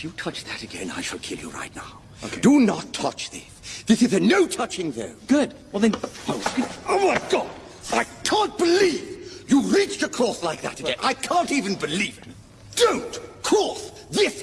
If you touch that again, I shall kill you right now. Okay. Do not touch this. This is a no touching zone. Good. Well then, Oh, oh my God! I can't believe you reached across like that again. I can't even believe it. Don't cross this